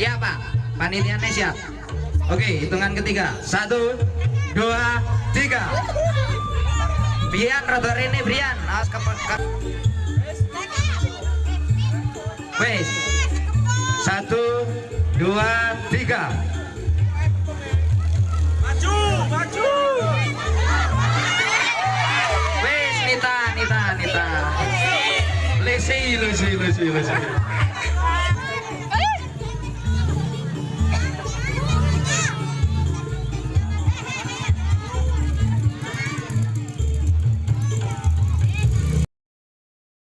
siap pak panitianya siap oke hitungan ketiga. Satu dua tiga. Brian rotor ini Brian. Awas ke wes. Satu dua tiga. Maju, maju. wes Nita Nita Nita. Lesi lesi lesi lesi.